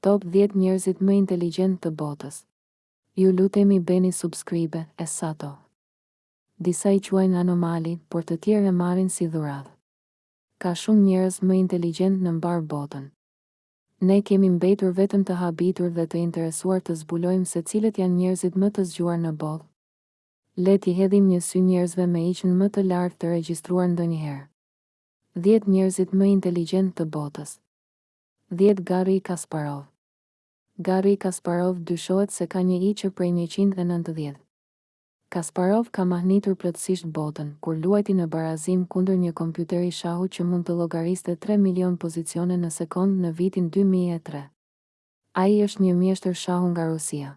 Top dhjetë njerëzit më inteligjent të botës. Ju lutemi bëni subscribe e sato. Disa i quajnë anomali, por të tjerë e marrin si dhuratë. Ka shumë njerëz më inteligjent në mbarë botën. Ne kemi mbetur vetëm të habitur dhe të interesuar të zbulojmë se cilët janë njerëzit më të zgjuar në botë. Le t'i hedhim një sy njerëzve me IQ-në më të lartë të regjistruar ndonjëherë. Dhjetë njerëzit më inteligjent të botës. dhjetë Garri Kasparov Garri Kasparov dyshohet se ka një IQ prej njëqind e nëntëdhjetë. Kasparov ka mahnitur plotësisht botën, kur luajti në barazim kundër një kompjuteri shahu që mund të llogariste tre milionë pozicione në sekondë në vitin dy mijë e tre. Ai është një mjeshtër shahu nga Rusia.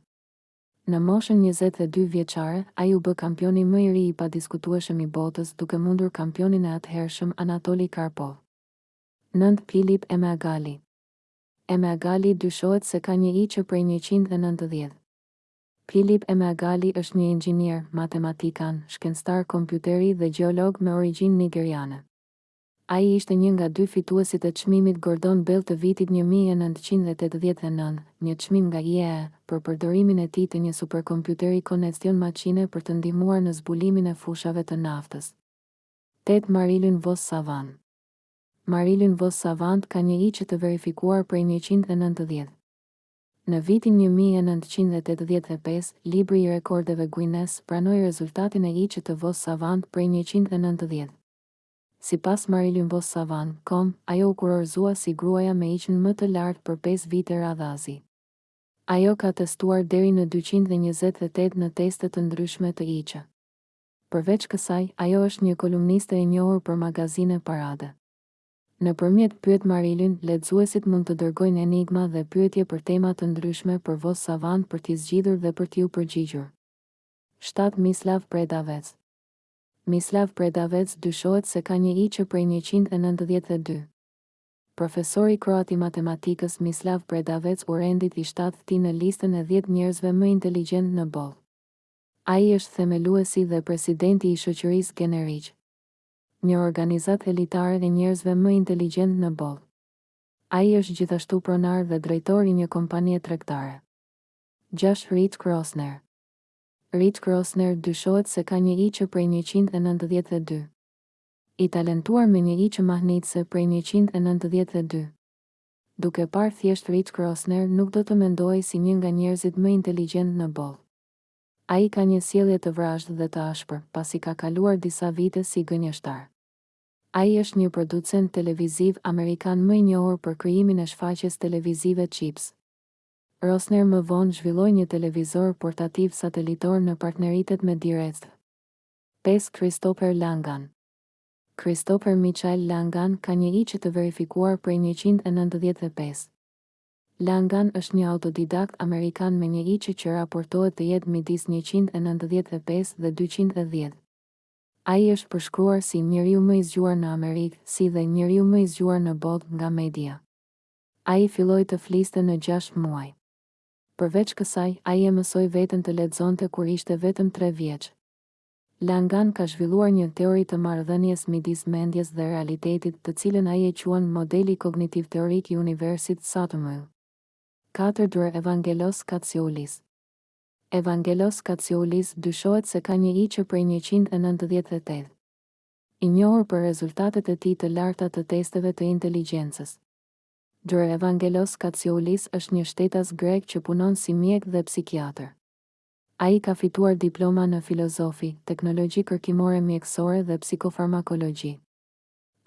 Në moshën njëzet e dy vjeçare, ai u bë kampioni më i ri i padiskutueshëm i botës duke mundur kampionin e atëhershëm Anatoli Karpov. Nëntë Philip Emeagwali Emeagwali dyshohet se ka një IQ prej njëqind e nëntëdhjetë. Philip Emeagwali është një inxhinier, matematikan, shkencëtar kompjuteri dhe gjeolog me origjinë nigeriane. Ai ishte një nga dy fituesit e Çmimit Gordon Bell të vitit një mijë e nëntëqind e tetëdhjetë e nëntë, një çmim nga IEEE, për përdorimin e tij të një superkompjuteri Connection Machine për të ndihmuar në zbulimin e fushave të naftës. Tetë Marilyn Vos Savant Marilyn Vos Savant ka një IQ të verifikuar prej njëqind e nëntëdhjetë. Në vitin një mijë e nëntëqind e tetëdhjetë e pesë, Libri i Rekordeve Guinness pranoi rezultatin e IQ të Vos Savant prej njëqind e nëntëdhjetë. Sipas Marilyn Vos Savant.com, ajo u kurorëzua si gruaja me IQ-në më të lartë për pesë vite radhazi. Ajo ka testuar deri në dyqind e njëzet e tetë në teste të ndryshme të IQ. Përveç kësaj, ajo është një kolumniste e njohur për magazine Parade. Nëpërmjet Pyet Marilyn, lexuesit mund të dërgojnë enigma dhe pyetje për tema të ndryshme për Vos Savant për t'i zgjidhur dhe për t'iu përgjigjur. Shtatë Mislav Predavec Mislav Predavec dyshohet se ka një IQ prej njëqind e nëntëdhjetë e dy. Profesori kroat i matematikës Mislav Predavec u rendit i shtatëti në listën e dhjetë njerëzve më inteligjentë në botë. Ai është themeluesi dhe presidenti i shoqërisë GenerIQ, një organizatë elitare e njerëzve më inteligjentë në botë. Ai është gjithashtu pronar dhe drejtor i një kompanie tregtare. Gjashtë Rick Rosner Rick Rosner dyshohet se ka një IQ prej njëqind e nëntëdhjetë e dy. I talentuar me një IQ mahnitëse prej njëqind e nëntëdhjetë e dy. Duke parë thjesht Rick Rosner nuk do të mendohej si një nga njerëzit më inteligjentë në botë. Ai ka një sjellje të vrazhdë dhe të ashpër, pasi ka kaluar disa vite si gënjeshtar. Ai është një producent televiziv amerikan më i njohur për krijimin e shfaqjes televizive Chips. Rosner më vonë zhvilloi një televizor portativ satelitor në partneritet me DirecTv pesë Christopher Langan Christopher Michael Langan ka një IQ të verifikuar prej njëqind e nëntëdhjetë e pesë. Langan është një autodidakt amerikan me një IQ që raportohet të jetë midis njëqind e nëntëdhjetë e pesë dhe dyqind e dhjetë. Ai është përshkruar si njeriu më i zgjuar në Amerikë, si dhe njeriu më i zgjuar në botë nga media. Ai filloi të fliste në gjashtë muaj. Përveç kësaj, ai e mësoi veten të lexonte kur ishte vetëm tre vjeç. Langan ka zhvilluar një teori të marrëdhënies midis mendjes dhe realitetit, të cilën ai e quan modeli kognitiv-teorik i universit CTMU. Katër Dr. Evangelos Katsioulis Evangelos Katsioulis dyshohet se ka një IQ prej njëqind e nëntëdhjetë e tetë. I njohur për rezultatet e tij të larta të testeve të inteligjencës. Dr. Evangelos Katsioulis është një shtetas grek që punon si mjek dhe psikiatër. Ai ka fituar diploma në Filozofi, Teknologji Kërkimore Mjekësore dhe Psikofarmakologji.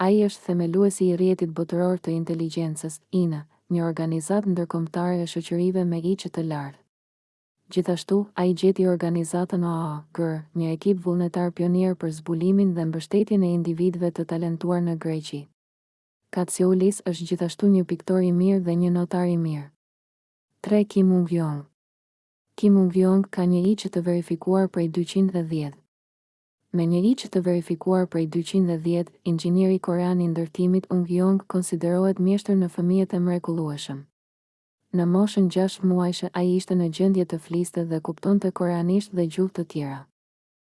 Ai është themeluesi i Rrjetit Botëror të Inteligjencës, WIN, një organizatë ndërkombëtare e shoqërive me IQ të lartë. Gjithashtu, ai gjeti organizatën AAAA.GR, një ekip vullnetar pionier për zbulimin dhe mbështetjen e individëve të talentuar në Greqi. Katsioulis është gjithashtu një piktor i mirë dhe një notar i mirë. Tre Kim Ung-yong. Kim Ung Yong ka një IQ të verifikuar prej dyqind dhe dhjetë. Me një IQ të verifikuar prej dyqind dhe dhjetë, inxhinieri korean i ndërtimit Ung Yong konsiderohet mjeshtër në fëmijët e mrekullueshëm. Në moshën gjashtë muajshe ai ishte në gjendje të fliste dhe kuptonte koreanisht dhe gjuhë të tjera.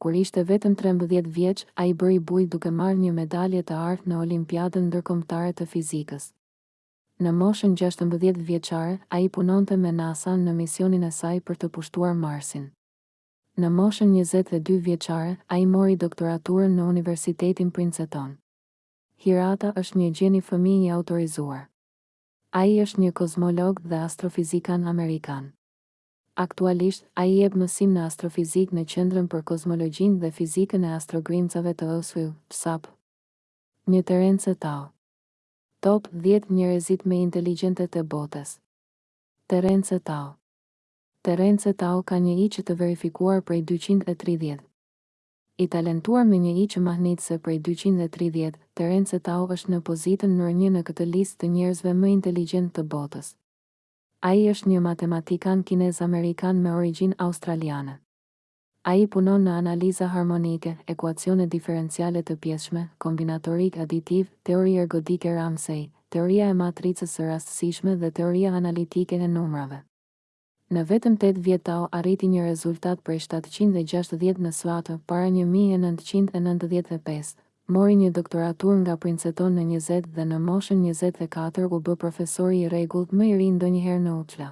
Kur ishte vetëm trembëdhjetë vjeç, ai bëri bujë duke marrë një medalje të artë në Olimpiadën Ndërkombëtare të Fizikës. Në moshën gjashtëmbëdhjetë vjeçare, ai punonte me NASA-n në misionin e saj për të pushtuar Marsin. Në moshën njëzet e dy vjeçare, ai mori doktoraturën në Universitetin Princeton. Hirata është një gjeni fëmijë i autorizuar. Ai është një kozmolog dhe astrofizikan amerikan. Aktualisht, ai jep mësim në astrofizikë në Qendrën për Kozmologjinë dhe Fizikën e Astrogrimcave të OSU, CCAPP. Një Terence Tao. Top dhjetë njerezit me inteligjente te botes. Terence Tao. Terence Tao ka një IQ të verifikuar prej dyqind e tridhjetë. I talentuar me një IQ mahnitëse prej dyqind e tridhjetë, Terence Tao është në pozitën nr. një në këtë listë të njerëzve më inteligjentë të botës. Ai është një matematikan kinez-amerikan me origjinë australiane. Ai punon në analiza harmonike, ekuacione diferenciale të pjesshme, kombinatorikë aditive, teori ergodike Ramsey, teoria e matricës së rastësishme dhe teoria analitike e numrave. Në vetëm tetë vjet Tao arriti një rezultat prej shtatëqind e gjashtëdhjetë në SAT para një mijë e nëntëqind e nëntëdhjetë e pesë. Mori një doktoraturë nga Princeton në njëzet dhe në moshën njëzet e katër u bë profesori i rregullt më i ri ndonjëherë në UCLA.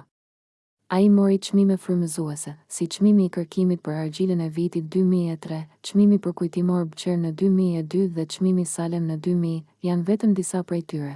Ai mori çmime frymëzuese, si çmimi i kërkimit për argjilën e vitit dy mijë e tre, çmimi përkujtimor Bôcher në dy mijë e dy dhe çmimi Salem në dy mijë, janë vetëm disa prej tyre.